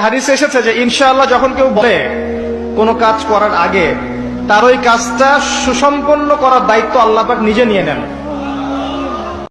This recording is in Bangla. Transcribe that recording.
হাদিস এসেছে যে ইনশাআল্লাহ যখন কেউ বলে কোনো কাজ করার আগে, তার ওই কাজটা সুসম্পন্ন করার দায়িত্ব আল্লাপাক নিজে নিয়ে নেন।